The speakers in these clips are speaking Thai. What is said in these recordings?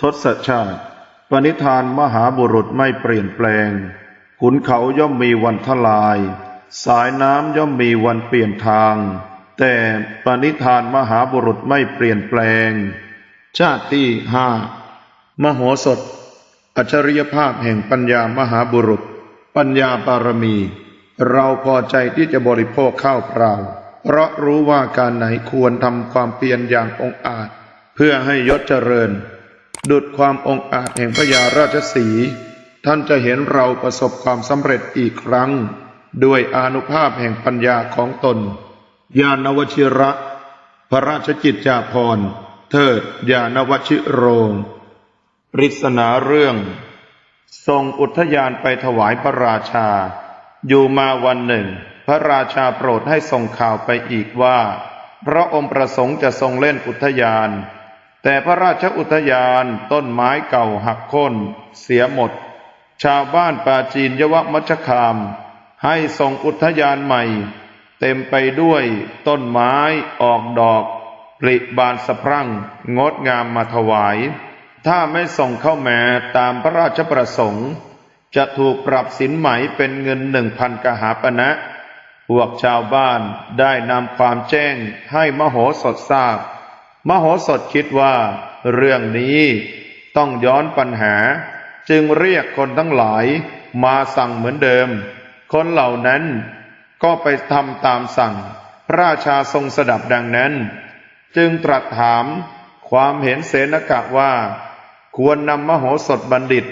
ทศชาติ ปณิธานมหาบุรุษไม่เปลี่ยนแปลง ขุนเขาย่อมมีวันทลาย สายน้ำย่อมมีวันเปลี่ยนทาง แต่ปณิธานมหาบุรุษไม่เปลี่ยนแปลง ชาติที่ห้ามโหสถ อัจฉริยภาพแห่งปัญญามหาบุรุษ ปัญญาบารมี เราพอใจที่จะบริโภคข้าวเปล่า เพราะรู้ว่าการไหนควรทำความเพียรอย่างองอาจ เพื่อให้ยศเจริญ ดุดความองอาจแห่งพญาราชสี ท่านจะเห็นเราประสบความสำเร็จอีกครั้ง ด้วยอนุภาพแห่งปัญญาของตน ญาณวชิระ พระราชกิจจาภรณ์เทิดญาณวชิโรง ปริศนาเรื่อง ทรงอุทยานไปถวายพระราชา อยู่มาวันหนึ่ง พระราชาโปรดให้ส่งข่าวไปอีกว่า พระองค์ประสงค์จะทรงเล่นอุทยาน แต่พระราชอุทยานต้นไม้เก่าหักโค่นเสียหมด ชาวบ้านปาจีนยวมัชคาม ให้ส่งอุทยานใหม่ เต็มไปด้วยต้นไม้ออกดอกปริบานสะพรั่ง งดงามมาถวาย ถ้าไม่ส่งเข้าแมาตามพระราชประสงค์ จะถูกปรับสินไหมเป็นเงินหนึ่งพันกหาปณะพวกชาวบ้านได้นำความแจ้งให้มโหสถทราบ มโหสถคิดว่า เรื่องนี้ต้องย้อนปัญหา จึงเรียกคนทั้งหลายมาสั่งเหมือนเดิม คนเหล่านั้นก็ไปทำตามสั่ง พระราชาทรงสดับดังนั้น จึงตรัสถามความเห็นเสนกะว่า ควรนำมโหสถบัณฑิต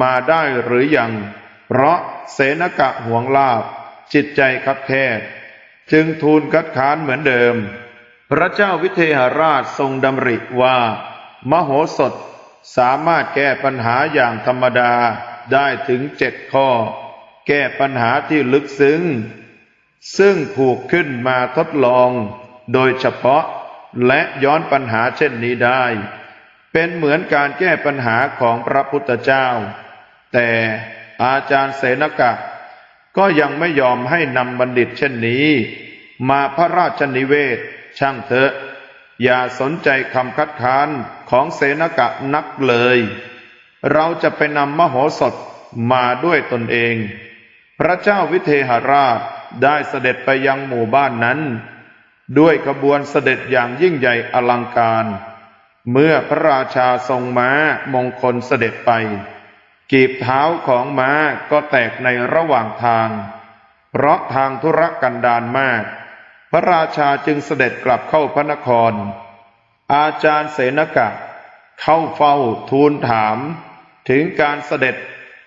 มาได้หรือยัง เพราะเสนกะห่วงลาบ จิตใจคับแคบจึงทูลคัดค้านเหมือนเดิม พระเจ้าวิเทหราชทรงดำริว่า มโหสถสามารถแก้ปัญหาอย่างธรรมดาได้ถึงเจ็ดข้อ แก้ปัญหาที่ลึกซึ้ง ซึ่งผูกขึ้นมาทดลอง โดยเฉพาะและย้อนปัญหาเช่นนี้ได้ เป็นเหมือนการแก้ปัญหาของพระพุทธเจ้า แต่อาจารย์เสนกะ ก็ยังไม่ยอมให้นำบัณฑิตเช่นนี้ มาพระราชนิเวศ ช่างเถอะ อย่าสนใจคำคัดค้านของเสนกะนักเลย เราจะไปนำมโหสถมาด้วยตนเอง พระเจ้าวิเทหราชได้เสด็จไปยังหมู่บ้านนั้น ด้วยขบวนเสด็จอย่างยิ่งใหญ่อลังการ เมื่อพระราชาทรงม้ามงคลเสด็จไป กีบเท้าของม้าก็แตกในระหว่างทาง เพราะทางธุรกันดารมาก ระราชาจึงเสด็จกลับเข้าพระนคร อาจารย์เสนกะ เข้าเฝ้าทูลถาม ถึงการเสด็จ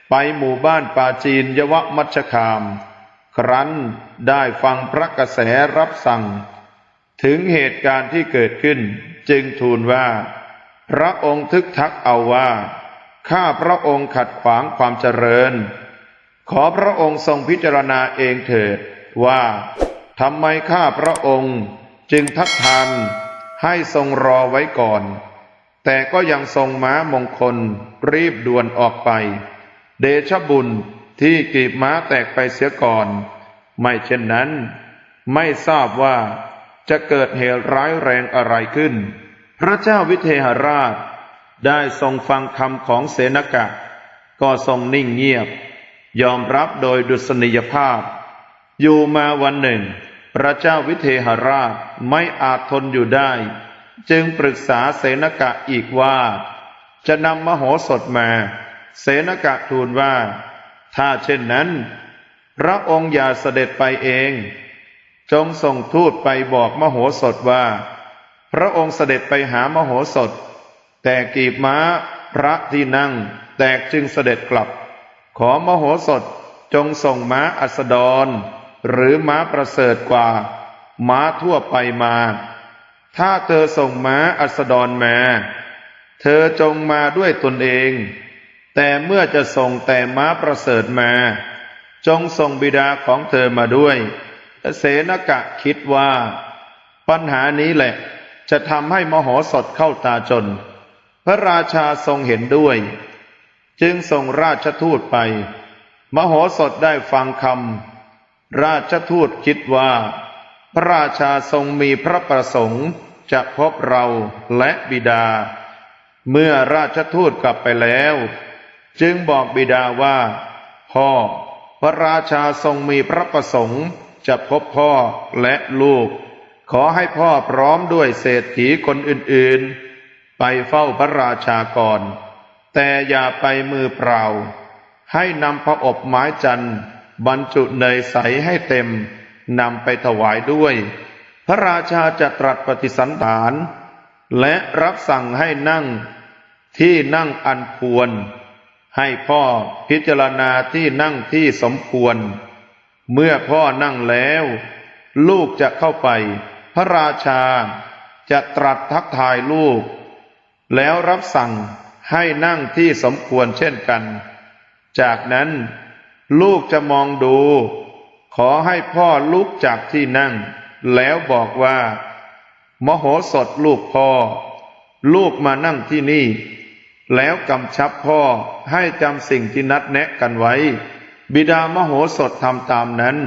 ไปหมู่บ้านปาจีนยวมัชคาม ครั้นได้ฟังพระกระแสรับสั่ง ถึงเหตุการณ์ที่เกิดขึ้นจึงทูลว่า พระองค์ทึกทักเอาว่า ข้าพระองค์ขัดขวางความเจริญ ขอพระองค์ทรงพิจารณาเองเถิดว่า ทำไมข้าพระองค์จึงทักทานให้ทรงรอไว้ก่อน แต่ก็ยังทรงม้ามงคลรีบด่วนออกไป เดชบุญที่กีบม้าแตกไปเสียก่อน ไม่เช่นนั้น ไม่ทราบว่าจะเกิดเหตุร้ายแรงอะไรขึ้น พระเจ้าวิเทหราช ได้ทรงฟังคำของเสนกะ ก็ทรงนิ่งเงียบ ยอมรับโดยดุษณียภาพ อยู่มาวันหนึ่ง พระเจ้าวิเทหราชไม่อาจทนอยู่ได้ จึงปรึกษาเสนกะอีกว่า จะนำมโหสถมา เสนกะทูลว่า ถ้าเช่นนั้น พระองค์อย่าเสด็จไปเอง จงส่งทูตไปบอกมโหสถว่า พระองค์เสด็จไปหามโหสถ แต่กีบม้าพระที่นั่ง แตกจึงเสด็จกลับ ขอมโหสถจงส่งม้าอัสดร หรือม้าประเสริฐกว่า ม้าทั่วไปมา ถ้าเธอส่งม้าอัสดรมา เธอจงมาด้วยตนเอง แต่เมื่อจะส่งแต่ม้าประเสริฐมา จงส่งบิดาของเธอมาด้วย เสนกะคิดว่า ปัญหานี้แหละจะทำให้มโหสถเข้าตาจน พระราชาทรงเห็นด้วย จึงส่งราชทูตไป มโหสถได้ฟังคำ ราชทูตคิดว่า พระราชาทรงมีพระประสงค์จะพบเราและบิดา เมื่อราชทูตกลับไปแล้ว จึงบอกบิดาว่า พ่อ พระราชาทรงมีพระประสงค์จะพบพ่อและลูก ขอให้พ่อพร้อมด้วยเศรษฐีคนอื่นๆ ไปเฝ้าพระราชาก่อน แต่อย่าไปมือเปล่า ให้นำพระอบไม้จันทร์ บรรจุเนยใสให้เต็มนำไปถวายด้วย พระราชาจะตรัสปฏิสันฐาน และรับสั่งให้นั่งที่นั่งอันควร ให้พ่อพิจารณาที่นั่งที่สมควร เมื่อพ่อนั่งแล้ว ลูกจะเข้าไป พระราชาจะตรัสทักทายลูก แล้วรับสั่งให้นั่งที่สมควรเช่นกัน จากนั้น ลูกจะมองดู ขอให้พ่อลุกจากที่นั่ง แล้วบอกว่า มโหสถลูกพ่อ ลูกมานั่งที่นี่ แล้วกำชับพ่อให้จำสิ่งที่นัดแนะกันไว้ บิดามโหสถทำตามนั้น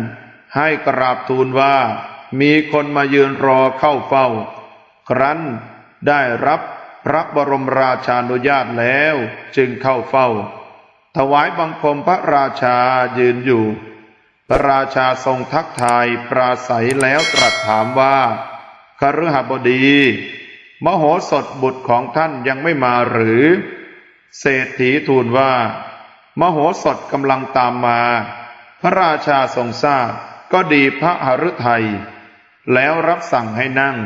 ให้กราบทูลว่า มีคนมายืนรอเข้าเฝ้า ครั้นได้รับพระบรมราชานุญาตแล้วจึงเข้าเฝ้า ถวายบังคมพระราชายืนอยู่ พระราชาทรงทักทายปราศัยแล้วตรัสถามว่าคฤหบดี มโหสถบุตรของท่านยังไม่มาหรือ เศรษฐีทูลว่า มโหสถกำลังตามมา พระราชาทรงทราบก็ดีพระหฤทัยแล้วรับสั่งให้นั่ง